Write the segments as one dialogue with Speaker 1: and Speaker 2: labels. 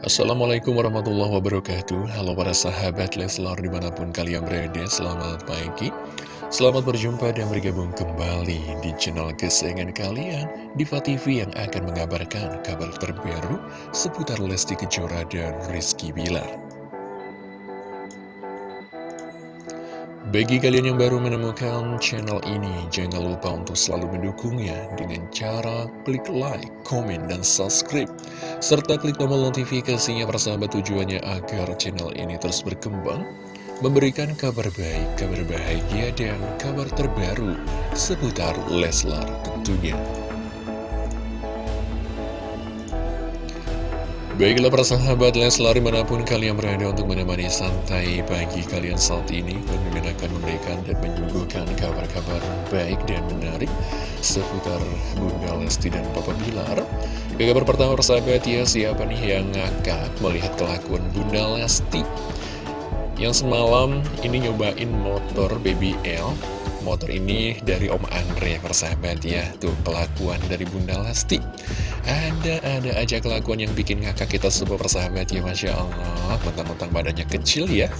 Speaker 1: Assalamualaikum warahmatullahi wabarakatuh. Halo para sahabat Leslar di mana pun kalian berada Selamat pagi. Selamat berjumpa dan bergabung kembali di channel kesayangan kalian Diva TV yang akan mengabarkan kabar terbaru Seputar Lesti Kejora dan Rizky Bilar Bagi kalian yang baru menemukan channel ini, jangan lupa untuk selalu mendukungnya dengan cara klik like, komen, dan subscribe. Serta klik tombol notifikasinya persahabat tujuannya agar channel ini terus berkembang, memberikan kabar baik, kabar bahagia, dan kabar terbaru seputar Leslar tentunya. Baiklah para sahabat Leslar mana pun kalian berada untuk menemani santai pagi kalian saat ini Kami akan memberikan dan menyuguhkan kabar-kabar baik dan menarik Seputar Bunda Lesti dan Papa Bilar. Ke kabar pertama persahabat ya siapa nih yang ngakak melihat kelakuan Bunda Lesti? Yang semalam ini nyobain motor BBL Motor ini dari Om Andre persahabat ya. Tuh kelakuan dari Bunda Lesti. Ada-ada aja kelakuan yang bikin ngakak kita semua persahabat ya Masya Allah. Mentang-mentang badannya kecil ya.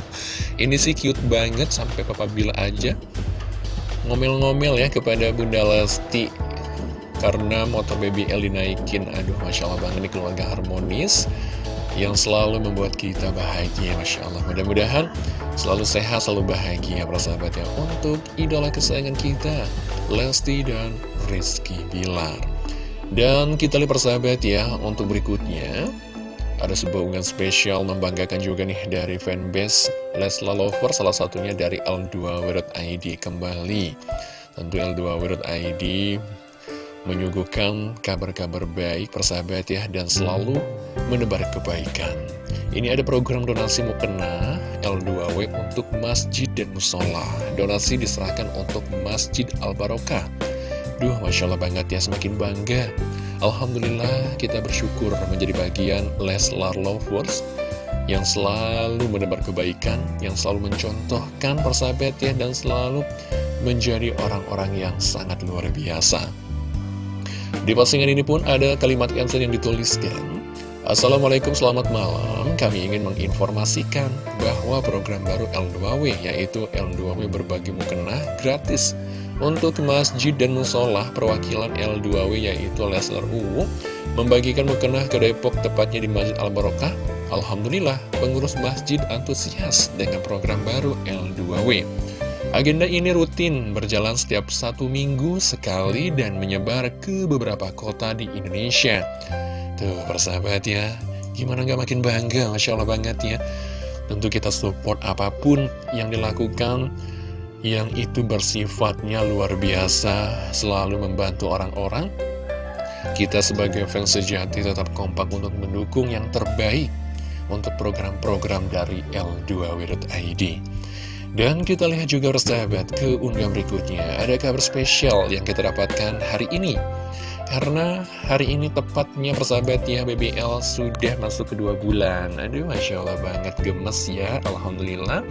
Speaker 1: Ini sih cute banget sampai Papa Bila aja Ngomel-ngomel ya kepada Bunda Lesti. Karena motor BBL dinaikin. Aduh Masya Allah banget ini keluarga harmonis yang selalu membuat kita bahagia Masya Allah. Mudah-mudahan selalu sehat selalu bahagia persahabat ya untuk idola kesayangan kita Lesti dan Rizky Bilar. Dan kita lihat persahabat ya untuk berikutnya ada sebuah unggahan spesial membanggakan juga nih dari fanbase Lesla Lover salah satunya dari L2W.id kembali. Tentu L2W.id menyuguhkan kabar-kabar baik persahabat ya dan selalu menebar kebaikan. Ini ada program donasi mukena L2W untuk masjid dan musola. Donasi diserahkan untuk Masjid Al-Barokah. Duh, Masya Allah banget ya, semakin bangga. Alhamdulillah kita bersyukur menjadi bagian Leslar Lovers yang selalu menebar kebaikan, yang selalu mencontohkan persahabat ya, dan selalu menjadi orang-orang yang sangat luar biasa. Di postingan ini pun ada kalimat cancel yang dituliskan. Assalamualaikum selamat malam. Kami ingin menginformasikan bahwa program baru L2W yaitu L2W berbagi mukena gratis. Untuk masjid dan musola perwakilan L2W yaitu Lesler UU Membagikan mukena ke Depok tepatnya di Masjid Al-Barokah. Alhamdulillah pengurus masjid antusias dengan program baru L2W Agenda ini rutin berjalan setiap satu minggu sekali dan menyebar ke beberapa kota di Indonesia. Tuh persahabat ya, gimana nggak makin bangga, Masya Allah banget ya. Tentu kita support apa pun yang dilakukan yang itu bersifatnya luar biasa, selalu membantu orang-orang. Kita sebagai fans sejati tetap kompak untuk mendukung yang terbaik untuk program-program dari L2W.id. Dan kita lihat juga persahabat ke unggahan berikutnya. Ada kabar spesial yang kita dapatkan hari ini. Karena hari ini tepatnya persahabat ya BBL sudah masuk ke dua bulan. Aduh Masya Allah banget gemes ya Alhamdulillah.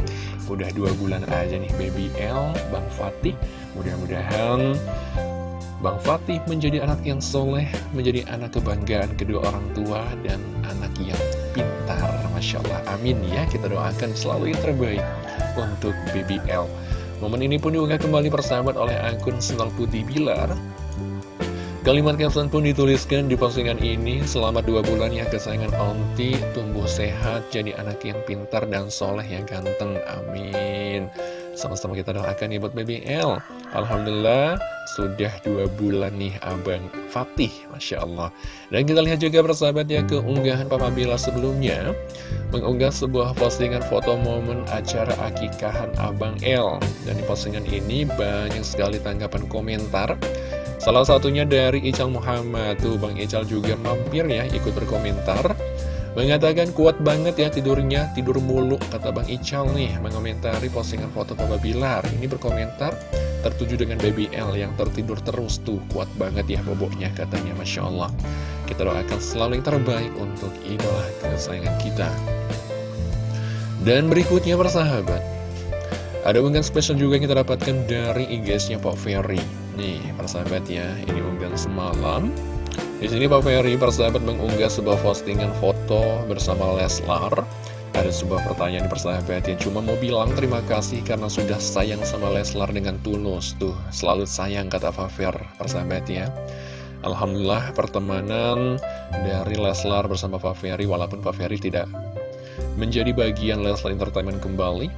Speaker 1: Udah dua bulan aja nih BBL Bang Fatih. Mudah-mudahan Bang Fatih menjadi anak yang soleh, menjadi anak kebanggaan kedua orang tua, dan anak yang pintar. Masya Allah, amin ya, kita doakan selalu yang terbaik untuk BBL. Momen ini pun diunggah kembali persahabat oleh akun Senal Putih Bilar. Kalimat caption pun dituliskan di postingan ini, Selamat dua bulan ya kesayangan Onti, tumbuh sehat, jadi anak yang pintar dan soleh yang ganteng, amin. Sama-sama kita doakan ya buat BBL Alhamdulillah sudah dua bulan nih Abang Fatih Masya Allah. Dan kita lihat juga persahabat ya keunggahan Papa Bila sebelumnya. Mengunggah sebuah postingan foto momen acara akikahan Abang L. Dan di postingan ini banyak sekali tanggapan komentar. Salah satunya dari Ical Muhammad. Tuh Bang Ical juga mampir ya ikut berkomentar Mengatakan kuat banget ya tidurnya, tidur mulu, kata Bang Ical nih, mengomentari postingan foto Papa Bilar. Ini berkomentar, tertuju dengan Baby L yang tertidur terus tuh, kuat banget ya boboknya katanya, Masya Allah. Kita doakan selalu yang terbaik untuk idola kesayangan kita. Dan berikutnya persahabat, ada unggahan spesial juga yang kita dapatkan dari IG-nya Pak Ferry. Nih, persahabat ya, ini unggahan semalam Di sini Pak Ferry persahabat mengunggah sebuah postingan foto bersama Leslar. Ada sebuah pertanyaan persahabat yang cuma mau bilang terima kasih karena sudah sayang sama Leslar dengan tulus. Tuh, selalu sayang kata Pak Fer, persahabat ya. Alhamdulillah pertemanan dari Leslar bersama Pak Ferry walaupun Pak Ferry tidak menjadi bagian Leslar Entertainment kembali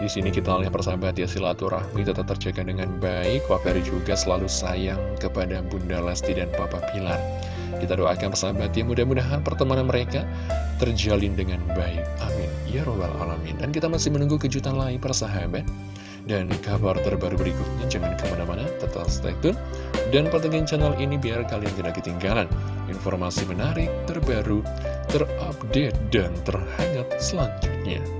Speaker 1: di sini kita lihat persahabat ya silaturahmi tetap terjaga dengan baik. Ferry juga selalu sayang kepada Bunda Lesti dan Papa Pilar. Kita doakan persahabat ya mudah-mudahan pertemanan mereka terjalin dengan baik. Amin. Ya Robbal Alamin. Dan kita masih menunggu kejutan lain persahabat. Dan kabar terbaru berikutnya jangan ke mana-mana, tetap stay tune. Dan pantengin channel ini biar kalian tidak ketinggalan informasi menarik, terbaru, terupdate, dan terhangat selanjutnya.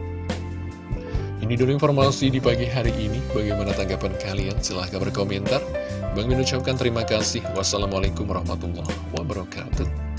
Speaker 1: Ini dulu informasi di pagi hari ini. Bagaimana tanggapan kalian? Silahkan berkomentar. Bang mengucapkan terima kasih. Wassalamualaikum warahmatullahi wabarakatuh.